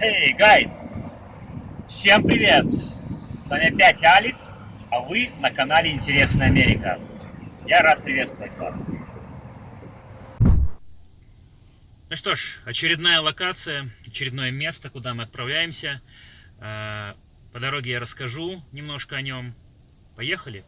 Hey, guys! Всем привет! С вами опять Алекс, а вы на канале Интересная Америка. Я рад приветствовать вас. Ну что ж, очередная локация, очередное место, куда мы отправляемся. А, по дороге я расскажу немножко о нем. Поехали!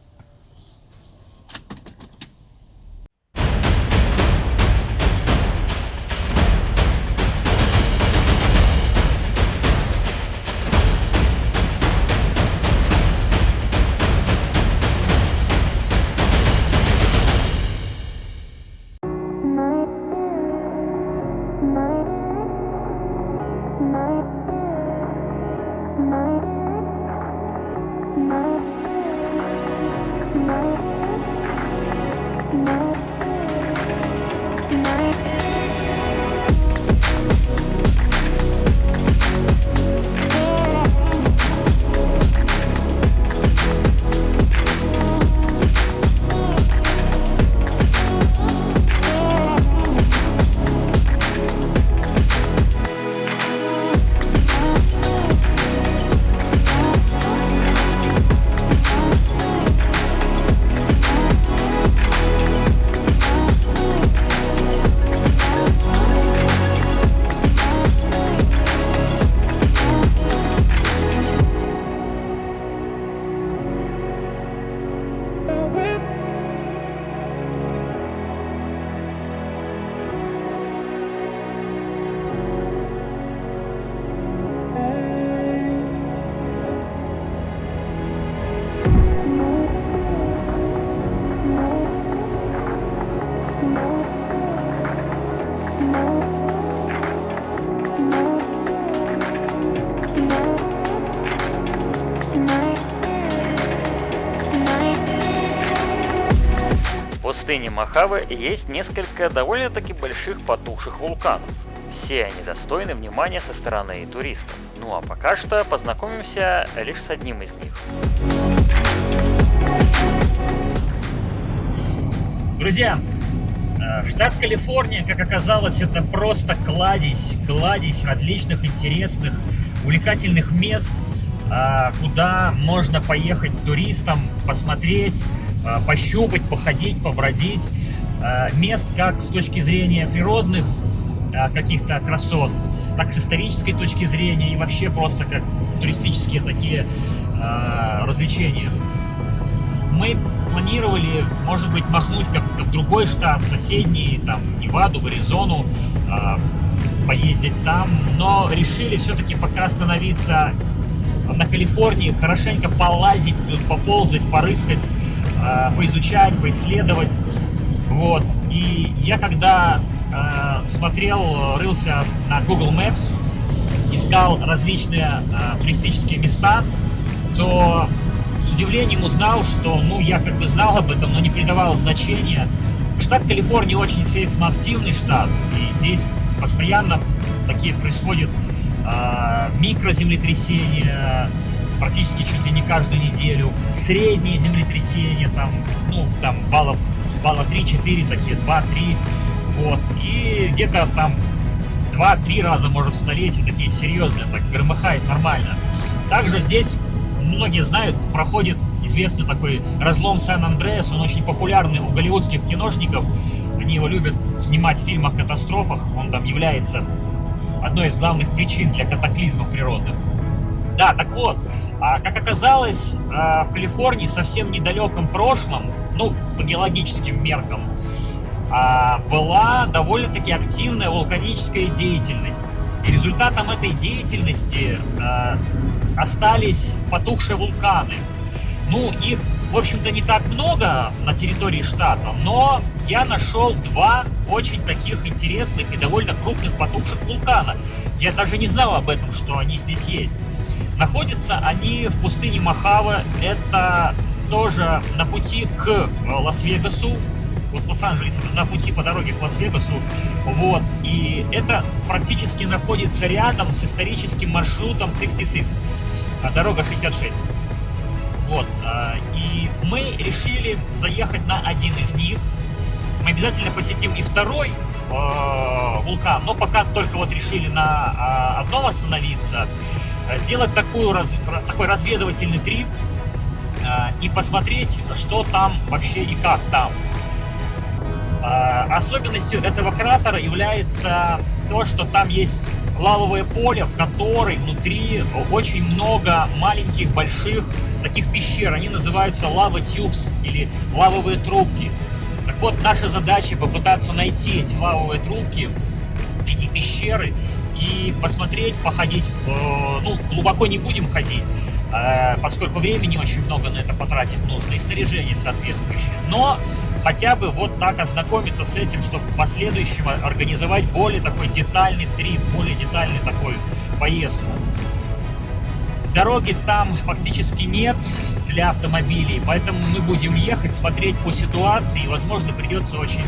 Мохаве есть несколько довольно-таки больших потухших вулканов. Все они достойны внимания со стороны туристов. Ну а пока что познакомимся лишь с одним из них. Друзья, э, штат Калифорния, как оказалось, это просто кладезь, кладезь различных интересных, увлекательных мест, э, куда можно поехать туристам, посмотреть, пощупать, походить, побродить. Э, мест как с точки зрения природных э, каких-то красот, так с исторической точки зрения и вообще просто как туристические такие развлечения. Мы планировали, может быть, махнуть как-то в другой штат, в соседний, там, Неваду, в Аризону, поездить там, но решили все-таки пока остановиться на Калифорнии, хорошенько полазить, поползать, порыскать, э, поизучать, поисследовать. Вот. И я когда э, смотрел, рылся на Google Maps, искал различные э, туристические места, то с удивлением узнал, что, ну, я как бы знал об этом, но не придавал значения. Штат Калифорния очень сейсмоактивный штат, и здесь постоянно такие происходят э, микроземлетрясения, практически чуть ли не каждую неделю. Средние землетрясения, там, ну, там баллов, балла 3-4 такие, 2-3. Вот. И где-то там 2-3 раза, может, в столетие такие серьезные, так громыхает нормально. Также здесь, многие знают, проходит известный такой разлом Сан-Андреас, он очень популярный у голливудских киношников, они его любят снимать в фильмах-катастрофах, он там является одной из главных причин для катаклизмов природных. Да, так вот, а, как оказалось, а, в Калифорнии совсем недалеком прошлом, ну, по геологическим меркам, а, была довольно-таки активная вулканическая деятельность. И результатом этой деятельности остались потухшие вулканы. Ну, их, в общем-то, не так много на территории штата, но я нашел два очень таких интересных и довольно крупных потухших вулкана. Я даже не знал об этом, что они здесь есть. Находятся они в пустыне Махава. Это тоже на пути к э, Лас-Вегасу. Вот Лос-Анджелес на пути по дороге к Лас-Вегасу. Вот. И это практически находится рядом с историческим маршрутом 66. А, дорога 66. Вот. А, и мы решили заехать на один из них. Мы обязательно посетим и второй, э, вулкан, но пока только вот решили на э, одном остановиться, сделать такую, такой разведывательный трип э, и посмотреть, что там вообще и как там. Э, особенностью этого кратера является то, что там есть лавовое поле, в которой внутри очень много маленьких, больших таких пещер. Они называются лава тюбс или лавовые трубки. Так вот, наша задача попытаться найти эти лавовые трубки, эти пещеры и посмотреть, походить. Э, ну, глубоко не будем ходить, э, поскольку времени очень много на это потратить нужно и снаряжение соответствующее. Но хотя бы вот так ознакомиться с этим, чтобы в последующем организовать более такой детальный трип, более детальный такой поездку. Дороги там фактически нет для автомобилей, поэтому мы будем ехать, смотреть по ситуации, и, возможно, придется очень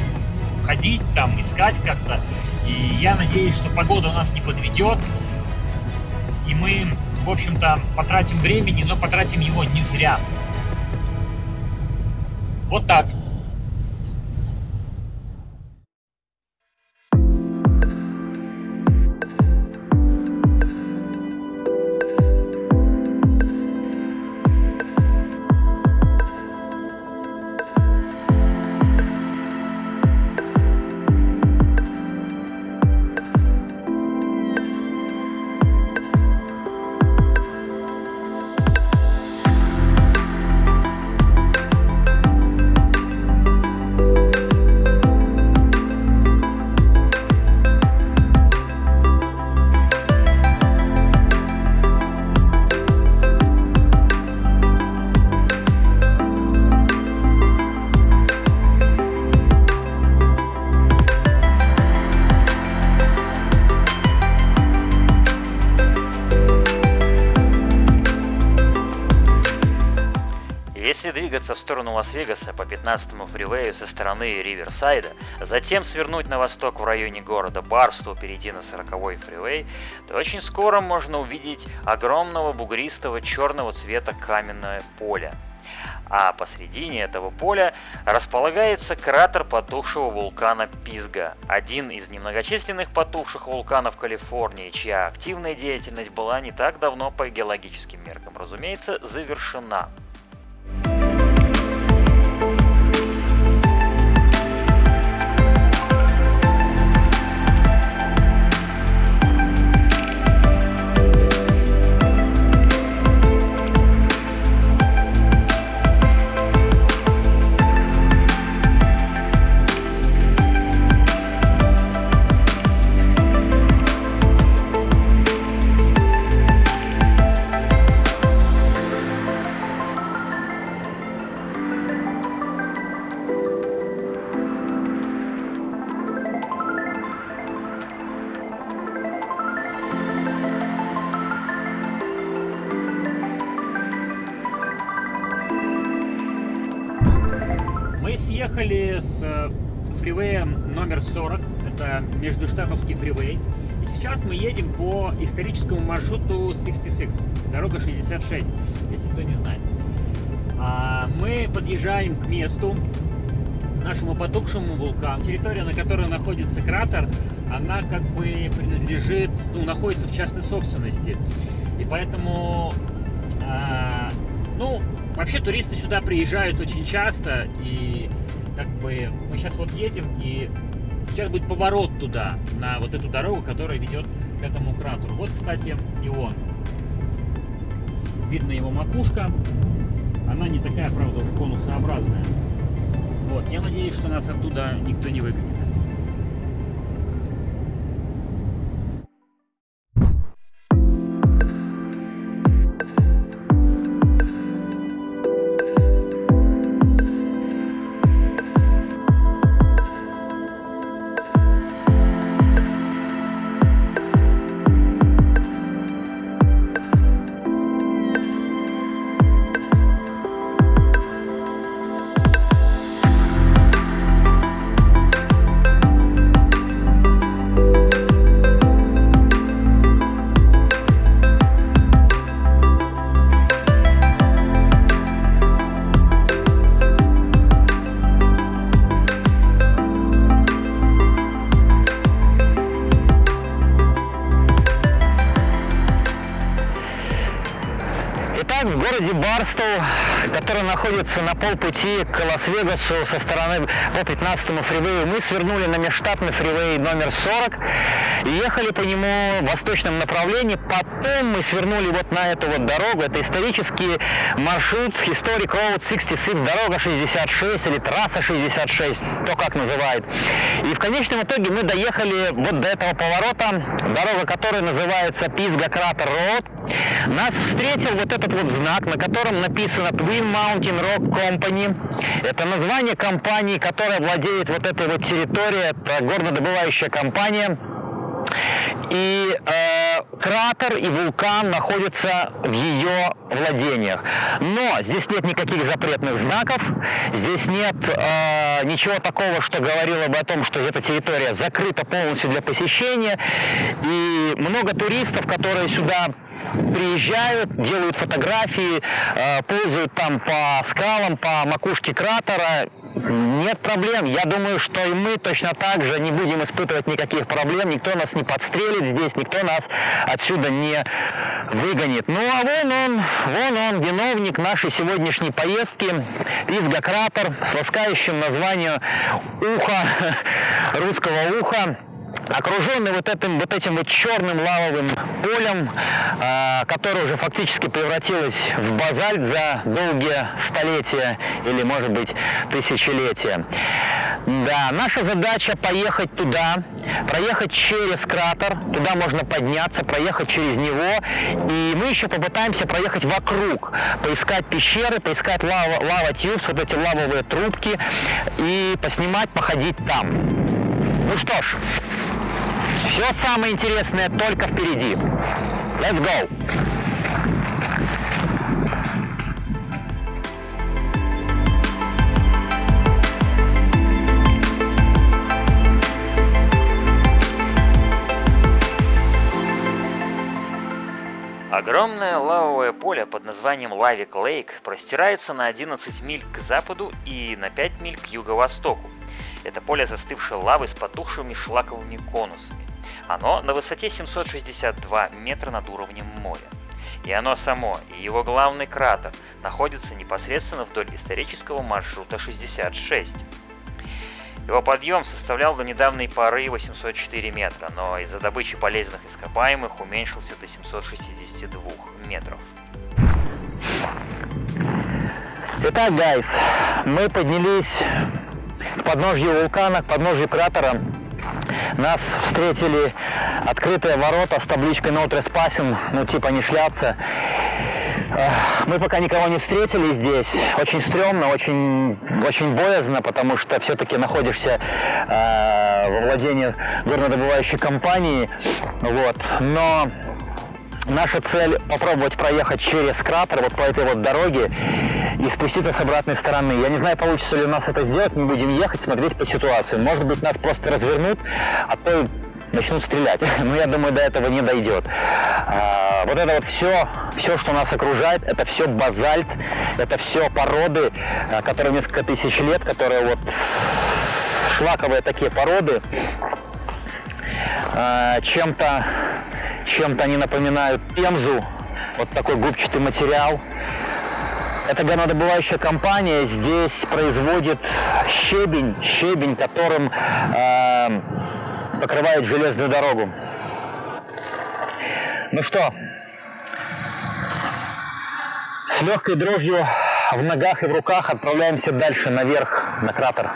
ходить там, искать как-то. И я надеюсь, что погода у нас не подведет, и мы, в общем-то, потратим времени, но потратим его не зря. Вот так. Сторону Лас-Вегаса по 15-му фривею со стороны Риверсайда, затем свернуть на восток в районе города Барсту, перейти на 40-й фривей, то очень скоро можно увидеть огромного бугристого черного цвета каменное поле. А посредине этого поля располагается кратер потухшего вулкана Пизга, один из немногочисленных потухших вулканов Калифорнии, чья активная деятельность была не так давно по геологическим меркам, разумеется, завершена. Междуштатовский фривей. И сейчас мы едем по историческому маршруту 66, дорога 66, если кто не знает. А мы подъезжаем к месту, нашему потухшему вулкану. Территория, на которой находится кратер, она как бы принадлежит, ну, находится в частной собственности. И поэтому, а, ну, вообще туристы сюда приезжают очень часто, и как бы мы сейчас вот едем, и сейчас будет поворот туда, на вот эту дорогу, которая ведет к этому кратеру. Вот, кстати, и он. Видно его макушка. Она не такая, правда, уже конусообразная. Вот, я надеюсь, что нас оттуда никто не выгонит. Находится на полпути к Лас-Вегасу со стороны по 15-му фривею. Мы свернули на межштатный фривей номер 40 и ехали по нему в восточном направлении. Потом мы свернули вот на эту вот дорогу. Это исторический маршрут Historic Road 66, дорога 66 или трасса 66, то как называют. И в конечном итоге мы доехали вот до этого поворота, дорога которая называется Пизга Кратер Road. Нас встретил вот этот вот знак, на котором написано Twin Mountain Rock Company. Это название компании, которая владеет вот этой вот территорией. Это горнодобывающая компания. И э, кратер и вулкан находятся в ее владениях. Но здесь нет никаких запретных знаков, здесь нет э, ничего такого, что говорило бы о том, что эта территория закрыта полностью для посещения. И много туристов, которые сюда приезжают, делают фотографии, э, ползают там по скалам, по макушке кратера. Нет проблем. Я думаю, что и мы точно так же не будем испытывать никаких проблем. Никто нас не подстрелит здесь, никто нас отсюда не выгонит. Ну а вон он, вон он, виновник нашей сегодняшней поездки. Пизга-кратер с ласкающим названием «Ухо», русского уха окруженный вот этим вот этим вот черным лавовым полем, э, которое уже фактически превратилось в базальт за долгие столетия или, может быть, тысячелетия. Да, наша задача поехать туда, проехать через кратер, туда можно подняться, проехать через него, и мы еще попытаемся проехать вокруг, поискать пещеры, поискать лава, лава тюбс, вот эти лавовые трубки, и поснимать, походить там. Ну что ж, все самое интересное только впереди. Let's go! Огромное лавовое поле под названием Лавик Лейк простирается на 11 миль к западу и на 5 миль к юго-востоку. Это поле застывшей лавы с потухшими шлаковыми конусами. Оно на высоте 762 метра над уровнем моря. И оно само, и его главный кратер находятся непосредственно вдоль исторического маршрута 66. Его подъем составлял до недавней поры 804 метра, но из-за добычи полезных ископаемых уменьшился до 762 метров. Итак, гайс, мы поднялись к подножью вулкана, к подножью кратера. Нас встретили открытые ворота с табличкой «No trespassing», ну типа не шляться. Мы пока никого не встретили здесь. Очень стрёмно, очень, очень боязно, потому что все-таки находишься э, во владении горнодобывающей компании. Вот. Но Наша цель попробовать проехать через кратер, вот по этой вот дороге, и спуститься с обратной стороны. Я не знаю, получится ли у нас это сделать, мы будем ехать, смотреть по ситуации. Может быть, нас просто развернут, а то начнут стрелять. Но я думаю, до этого не дойдет. А, вот это вот все, все, что нас окружает, это все базальт, это все породы, а, которые несколько тысяч лет, которые вот шлаковые такие породы, а, чем-то чем-то они напоминают пемзу, вот такой губчатый материал. Это горнодобывающая компания здесь производит щебень, щебень, которым э, покрывает железную дорогу. Ну что, с легкой дрожью в ногах и в руках отправляемся дальше наверх на кратер.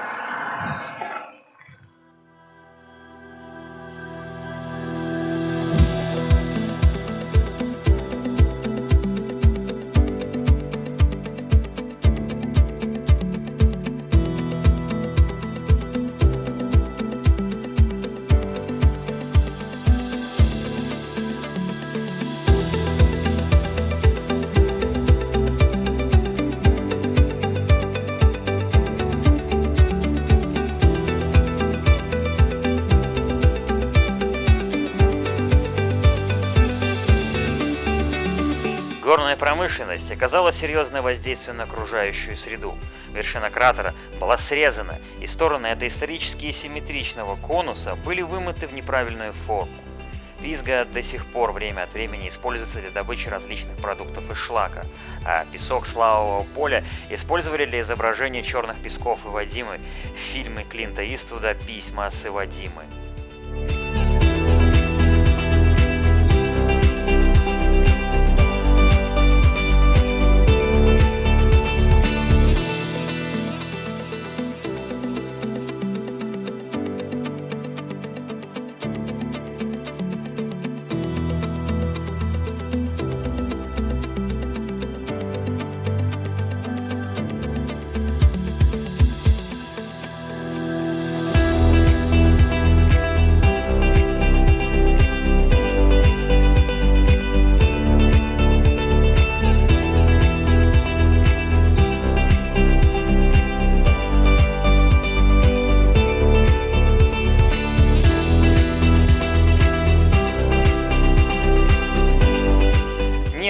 Промышленность оказала серьезное воздействие на окружающую среду. Вершина кратера была срезана, и стороны этой исторически симметричного конуса были вымыты в неправильную форму. Пизга до сих пор время от времени используется для добычи различных продуктов из шлака, а песок славового поля использовали для изображения черных песков и Вадимы в фильме Клинта Иствуда «Письма с Ивадимы».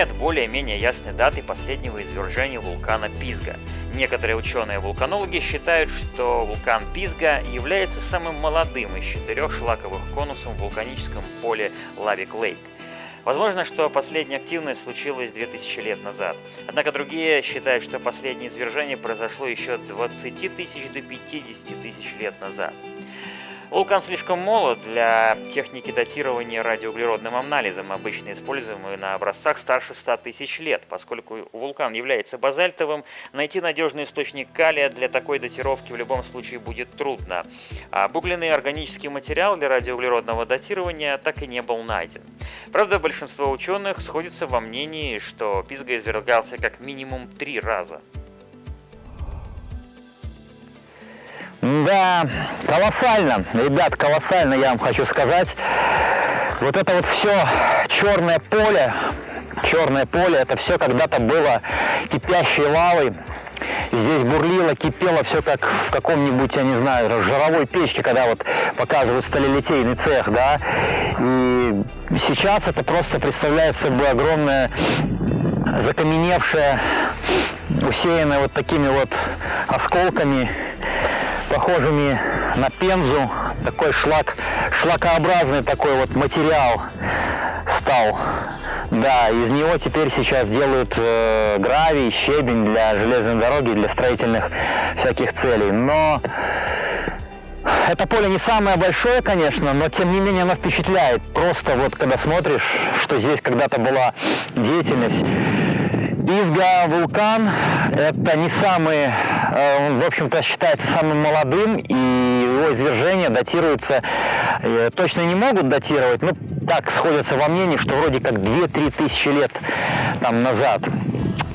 Более-менее ясной даты последнего извержения вулкана Пизга. Некоторые ученые-вулканологи считают, что вулкан Пизга является самым молодым из четырех шлаковых конусов в вулканическом поле Лавик-Лейк. Возможно, что последняя активность случилась 2000 лет назад. Однако другие считают, что последнее извержение произошло еще от 20 тысяч до 50 тысяч лет назад. Вулкан слишком молод для техники датирования радиоуглеродным анализом, обычно используемой на образцах старше 100 тысяч лет. Поскольку вулкан является базальтовым, найти надежный источник калия для такой датировки в любом случае будет трудно. Обугленный органический материал для радиоуглеродного датирования так и не был найден. Правда, большинство ученых сходится во мнении, что Пизга извергался как минимум три раза. Да, колоссально, ребят, колоссально, я вам хочу сказать. Вот это вот все черное поле, черное поле, это все когда-то было кипящей лавой. Здесь бурлило, кипело все как в каком-нибудь, я не знаю, жировой печке, когда вот показывают сталелитейный цех, да. И сейчас это просто представляет собой огромное закаменевшее, усеянное вот такими вот осколками похожими на пензу. Такой шлак, шлакообразный такой вот материал стал. Да, из него теперь сейчас делают э, гравий, щебень для железной дороги, для строительных всяких целей. Но это поле не самое большое, конечно, но тем не менее оно впечатляет. Просто вот когда смотришь, что здесь когда-то была деятельность, Изга вулкан – это не самый, э, в общем-то, считается самым молодым, и его извержения датируются, э, точно не могут датировать, но так сходятся во мнении, что вроде как 2-3 тысячи лет там назад.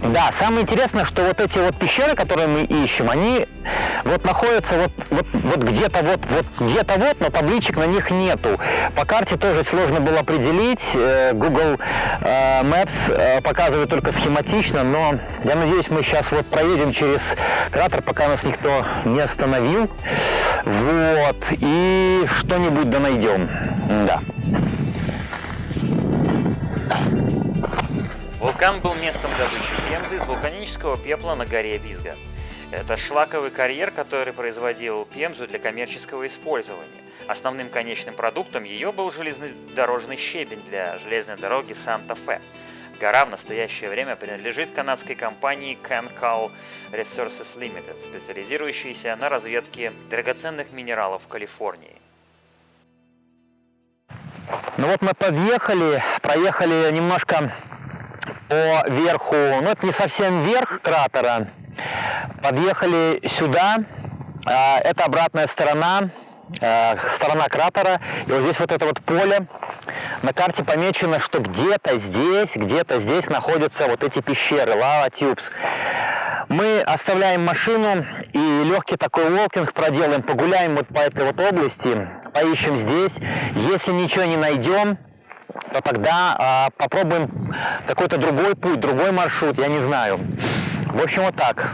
Да, самое интересное, что вот эти вот пещеры, которые мы ищем, они вот находятся вот, вот, вот где-то вот, вот где-то вот, но табличек на них нету. По карте тоже сложно было определить. Э, Google э, Maps э, показывает только схематично, но я надеюсь, мы сейчас вот проедем через кратер, пока нас никто не остановил. Вот, и что-нибудь да найдем. Да. Вулкан был местом добычи пемзы из вулканического пепла на горе Бизга. Это шлаковый карьер, который производил пемзу для коммерческого использования. Основным конечным продуктом ее был железнодорожный щебень для железной дороги Санта-Фе. Гора в настоящее время принадлежит канадской компании Cancal Resources Limited, специализирующейся на разведке драгоценных минералов в Калифорнии. Ну вот мы подъехали, проехали немножко по верху, ну это не совсем верх кратера, подъехали сюда, а, это обратная сторона, а, сторона кратера, и вот здесь вот это вот поле, на карте помечено, что где-то здесь, где-то здесь находятся вот эти пещеры, Lava Tubes. Мы оставляем машину и легкий такой волкинг проделаем, погуляем вот по этой вот области, поищем здесь. Если ничего не найдем, то тогда а, попробуем какой-то другой путь, другой маршрут, я не знаю. В общем, вот так.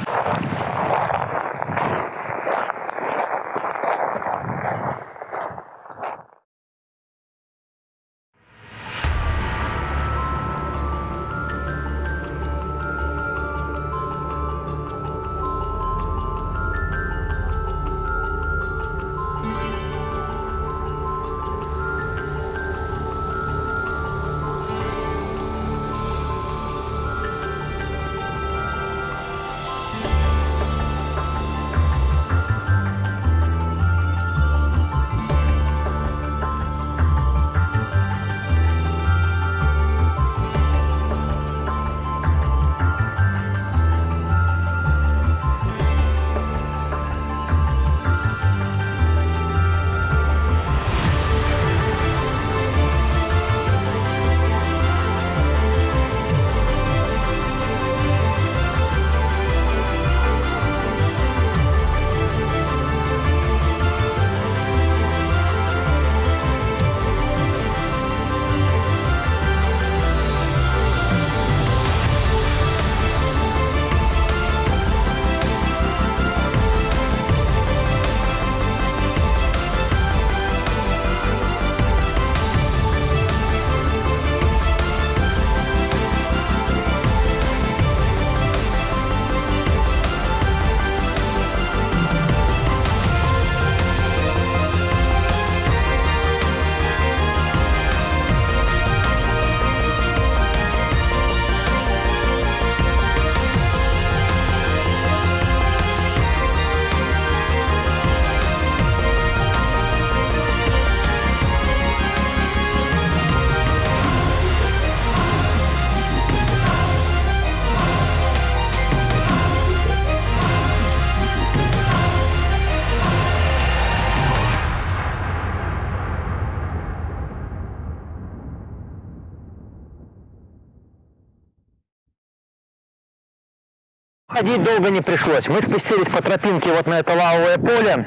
Ходить долго не пришлось. Мы спустились по тропинке вот на это лавовое поле.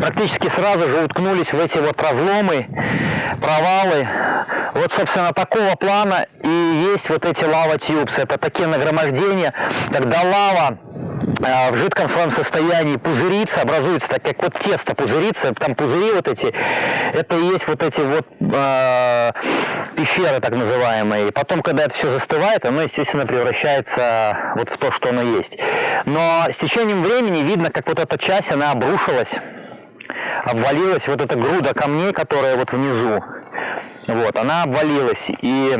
Практически сразу же уткнулись в эти вот разломы, провалы. Вот, собственно, такого плана и есть вот эти лава-тьюбс. Это такие нагромождения, когда лава в жидком своем состоянии пузырится, образуется так, как вот тесто пузырится, там пузыри вот эти, это и есть вот эти вот э, пещеры так называемые. И потом, когда это все застывает, оно, естественно, превращается вот в то, что оно есть. Но с течением времени видно, как вот эта часть, она обрушилась, обвалилась, вот эта груда камней, которая вот внизу, вот, она обвалилась, и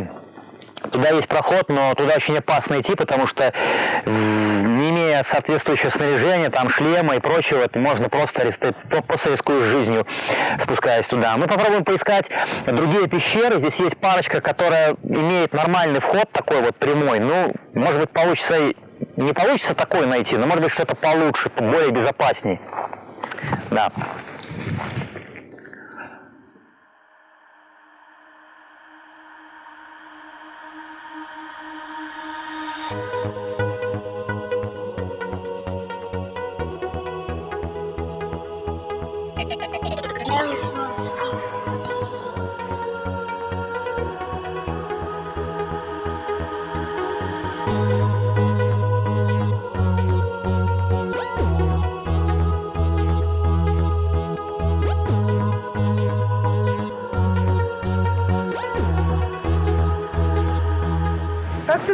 туда есть проход, но туда очень опасно идти, потому что не имея соответствующего снаряжения, там шлема и прочего, можно просто, просто рискуешь жизнью, спускаясь туда. Мы попробуем поискать другие пещеры. Здесь есть парочка, которая имеет нормальный вход, такой вот прямой. Ну, может быть, получится не получится такой найти, но может быть что-то получше, более безопасней. Да.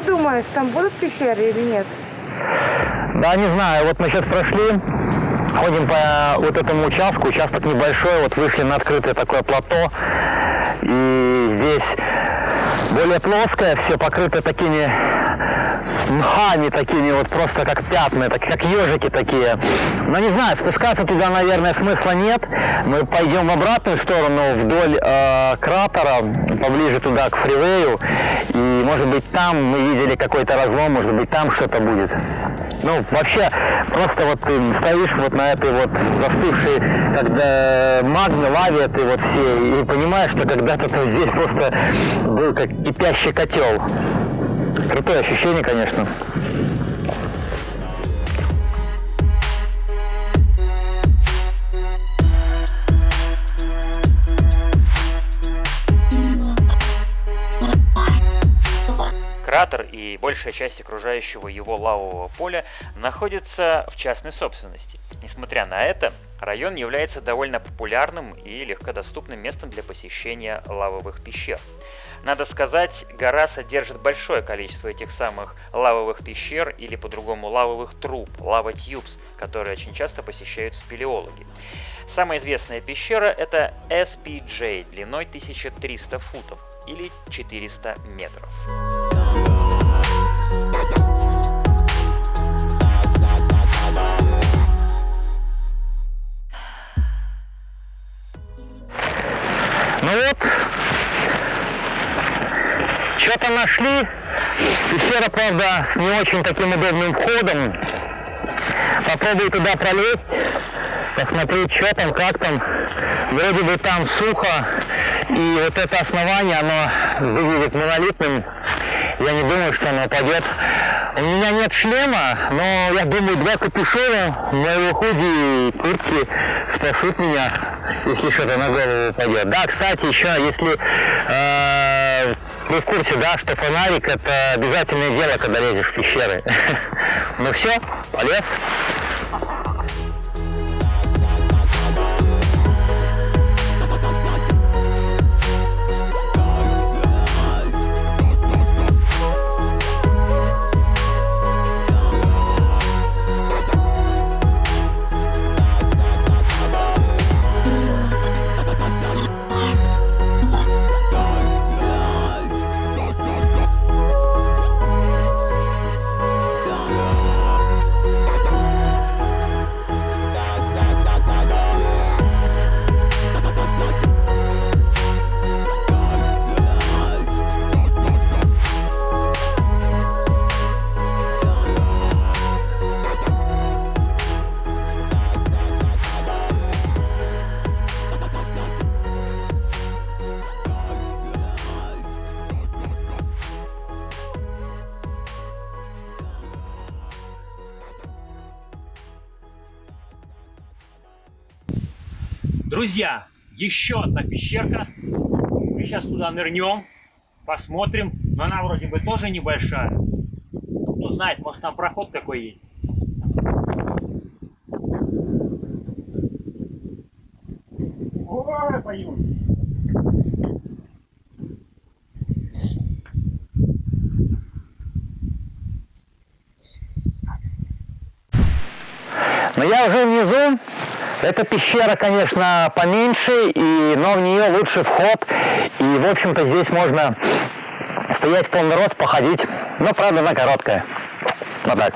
Думаешь, там будут пещеры или нет? Да, не знаю. Вот мы сейчас прошли, ходим по вот этому участку. Участок небольшой, вот вышли на открытое такое плато. И здесь более плоское, все покрыто такими мхами такими вот просто как пятна, так, как ежики такие. Но не знаю, спускаться туда, наверное, смысла нет. Мы пойдем в обратную сторону, вдоль э, кратера, поближе туда, к фривею. И, может быть, там мы видели какой-то разлом, может быть, там что-то будет. Ну, вообще, просто вот ты стоишь вот на этой вот застывшей, когда магме, лаве ты вот все, и понимаешь, что когда-то здесь просто был как кипящий котел. Крутое ощущение, конечно. Кратер и большая часть окружающего его лавового поля находится в частной собственности. Несмотря на это, район является довольно популярным и легкодоступным местом для посещения лавовых пещер. Надо сказать, гора содержит большое количество этих самых лавовых пещер или по-другому лавовых труб, лава тьюбс, которые очень часто посещают спелеологи. Самая известная пещера это SPJ длиной 1300 футов или 400 метров. Ну вот, что-то нашли. Пещера, правда, с не очень таким удобным входом. Попробую туда пролезть, посмотреть, что там, как там. Вроде бы там сухо, и вот это основание, оно выглядит монолитным. Я не думаю, что оно упадет. У меня нет шлема, но я думаю, два капюшона, моего худи и куртки спасут меня, если что-то на голову упадет. Да, кстати, еще, если э, вы в курсе, да, что фонарик это обязательное дело, когда лезешь в пещеры. Ну все, полез. Друзья, еще одна пещерка. Мы сейчас туда нырнем, посмотрим. Но она вроде бы тоже небольшая. Ну, кто знает, может там проход какой есть. Но я уже внизу. Эта пещера, конечно, поменьше, и, но в нее лучше вход. И, в общем-то, здесь можно стоять в полный рост, походить. Но, правда, она короткая. Вот так.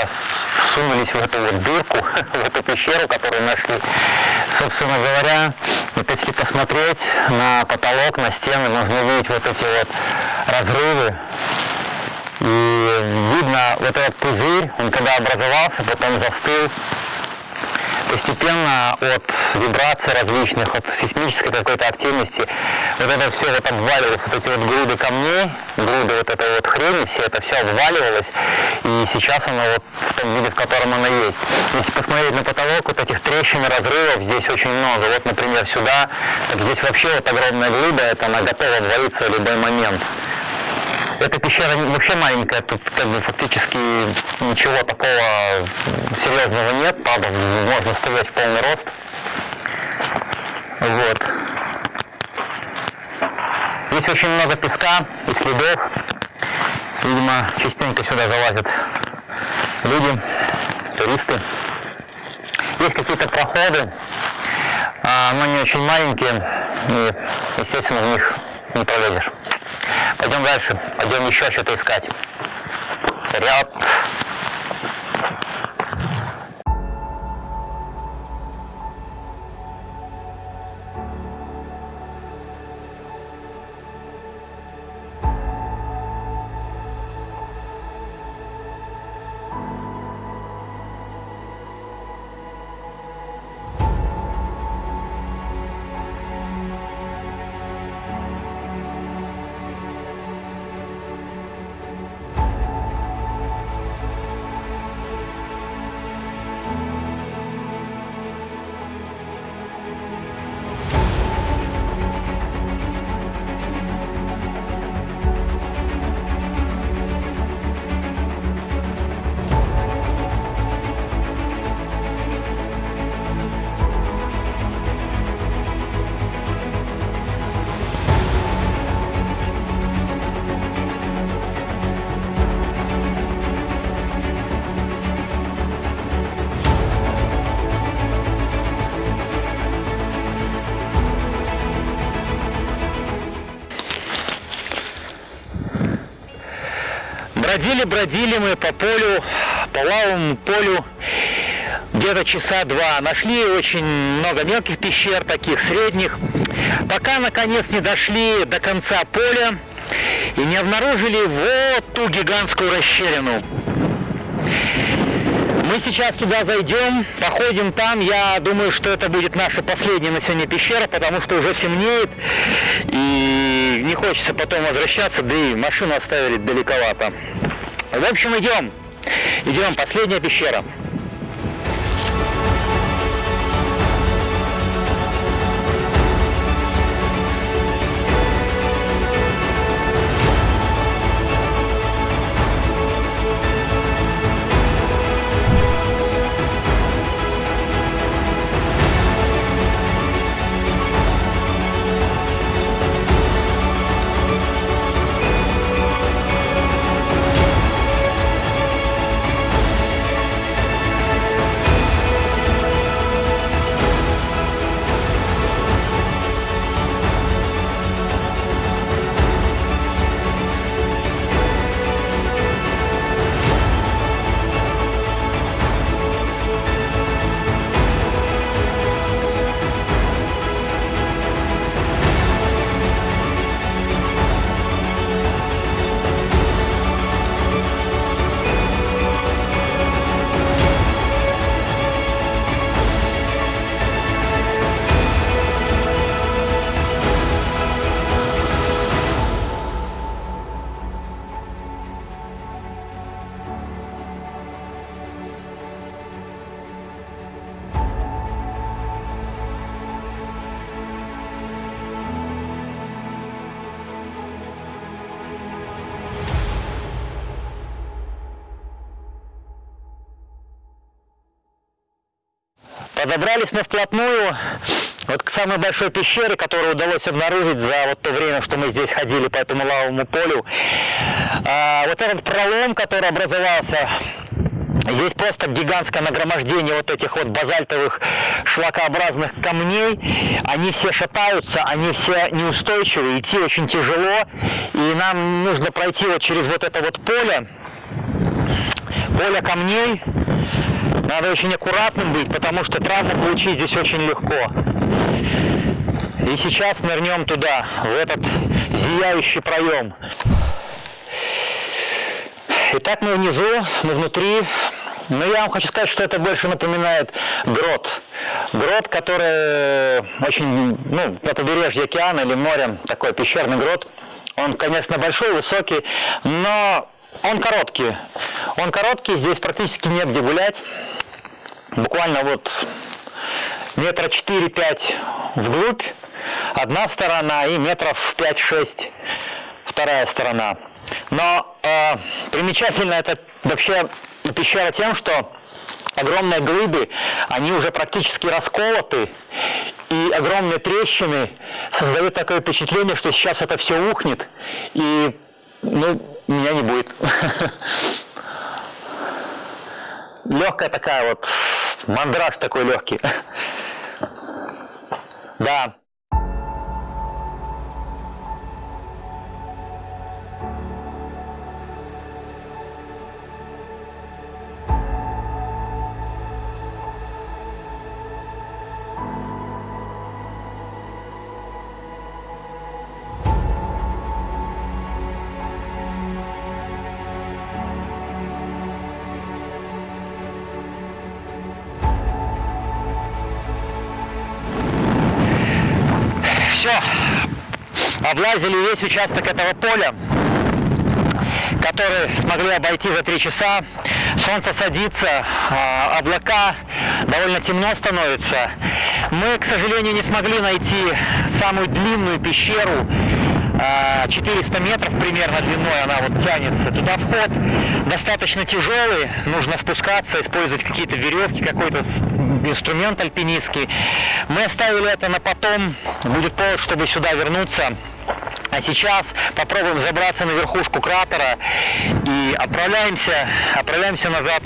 Сейчас всунулись в эту вот дырку, в эту пещеру, которую нашли. Собственно говоря, вот если посмотреть на потолок, на стены, можно увидеть вот эти вот разрывы. И видно вот этот пузырь, он когда образовался, потом застыл, постепенно от вибраций различных, от сейсмической какой-то активности, вот это все вот обваливалось, вот эти вот груды камней, груды вот этой вот хрени, все это все обваливалось, и сейчас оно вот в том виде, в котором оно есть. Если посмотреть на потолок, вот этих трещин и разрывов здесь очень много. Вот, например, сюда, так здесь вообще вот огромная глыба, это она готова обвалиться в любой момент. Эта пещера вообще маленькая, тут как бы фактически ничего такого серьезного нет, правда, можно стоять в полный рост. Вот. Здесь очень много песка и следов. Видимо, частенько сюда залазят люди, туристы. Есть какие-то проходы, а, но не очень маленькие, и, естественно, в них не пролезешь. Пойдем дальше, пойдем еще что-то искать. Вперед! Бродили-бродили мы по полю, по лавовому полю где-то часа два. Нашли очень много мелких пещер, таких средних. Пока, наконец, не дошли до конца поля и не обнаружили вот ту гигантскую расщелину. Мы сейчас туда зайдем, походим там. Я думаю, что это будет наша последняя на сегодня пещера, потому что уже темнеет. И не хочется потом возвращаться, да и машину оставили далековато. В общем, идем. Идем, последняя пещера. Подобрались мы вплотную вот к самой большой пещере, которую удалось обнаружить за вот то время, что мы здесь ходили по этому лавовому полю. А, вот этот пролом, который образовался, Здесь просто гигантское нагромождение вот этих вот базальтовых шлакообразных камней. Они все шатаются, они все неустойчивы, идти очень тяжело. И нам нужно пройти вот через вот это вот поле, поле камней. Надо очень аккуратным быть, потому что травму получить здесь очень легко. И сейчас нырнем туда, в этот зияющий проем. Итак, мы внизу, мы внутри. Но я вам хочу сказать, что это больше напоминает грот. Грот, который очень, ну, на побережье океана или моря, такой пещерный грот. Он, конечно, большой, высокий, но он короткий. Он короткий, здесь практически нет где гулять. Буквально вот метра 4-5 вглубь одна сторона и метров 5-6 вторая сторона. Но э, примечательно это вообще пещера тем, что огромные глыбы, они уже практически расколоты, и огромные трещины создают такое впечатление, что сейчас это все ухнет, и ну, меня не будет. Легкая такая вот, мандраж такой легкий. Да. Облазили весь участок этого поля, который смогли обойти за три часа. Солнце садится, а, облака, довольно темно становится. Мы, к сожалению, не смогли найти самую длинную пещеру, 400 а, метров примерно длиной она вот тянется. Туда вход достаточно тяжелый, нужно спускаться, использовать какие-то веревки, какой-то инструмент альпинистский. Мы оставили это на потом, будет повод, чтобы сюда вернуться. А сейчас попробуем забраться на верхушку кратера и отправляемся, отправляемся назад.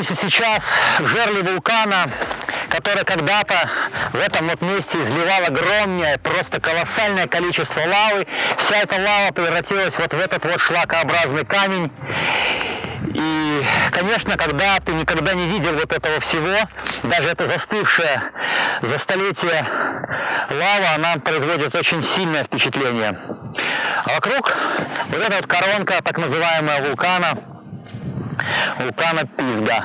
Находимся сейчас в жерле вулкана, который когда-то в этом вот месте изливал огромное, просто колоссальное количество лавы. Вся эта лава превратилась вот в этот вот шлакообразный камень. И, конечно, когда ты никогда не видел вот этого всего, даже это застывшая за столетие лава, она производит очень сильное впечатление. А вокруг вот эта вот коронка, так называемая вулкана, вулкана Пизга.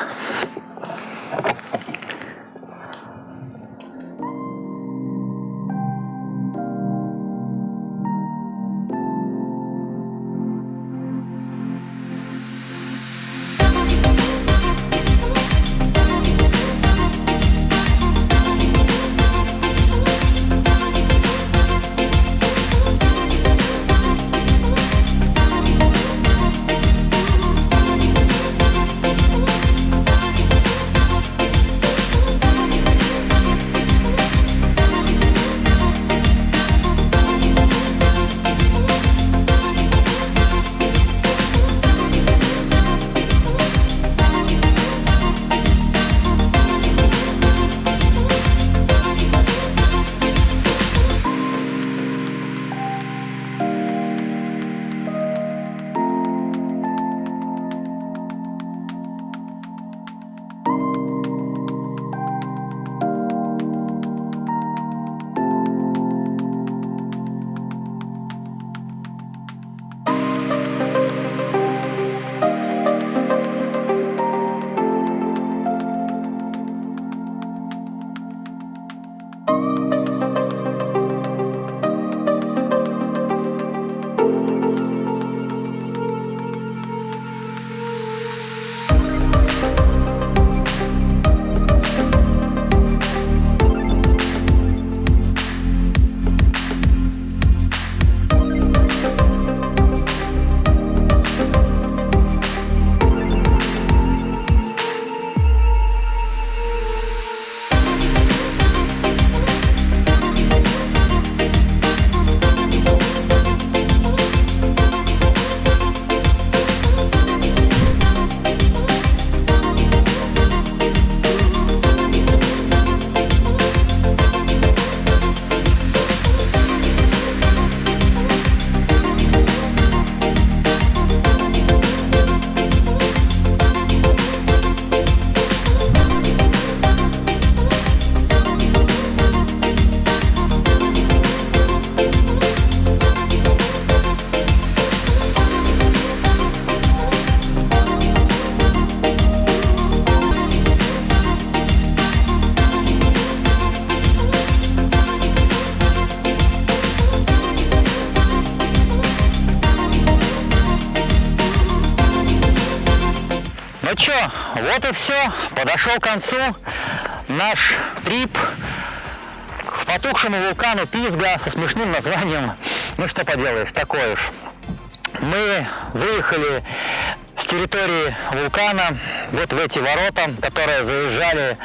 Подошел к концу наш трип к потухшему вулкану Пизга со смешным названием. Ну что поделаешь, такое уж. Мы выехали с территории вулкана вот в эти ворота, которые заезжали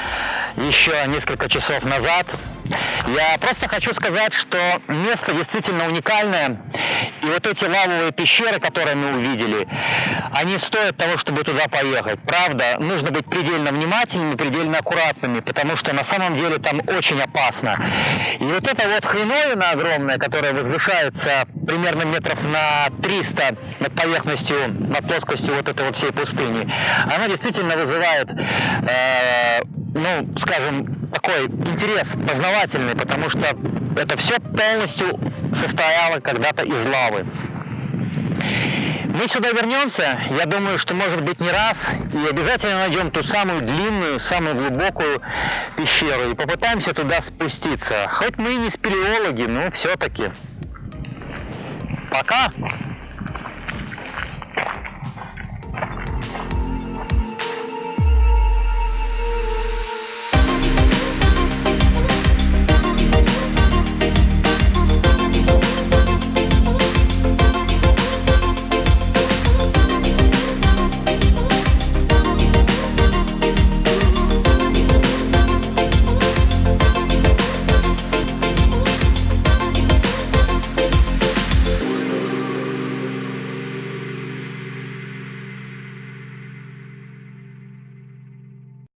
еще несколько часов назад. Я просто хочу сказать, что место действительно уникальное. Вот эти лавовые пещеры, которые мы увидели, они стоят того, чтобы туда поехать. Правда, нужно быть предельно внимательными, предельно аккуратными, потому что на самом деле там очень опасно. И вот эта вот хреновина огромная, которая возвышается примерно метров на 300 над поверхностью, над плоскостью вот этой вот всей пустыни, она действительно вызывает, э, ну, скажем, такой интерес познавательный, потому что это все полностью состояло когда-то из лавы. Мы сюда вернемся, я думаю, что может быть не раз, и обязательно найдем ту самую длинную, самую глубокую пещеру и попытаемся туда спуститься. Хоть мы и не спелеологи, но все-таки. Пока!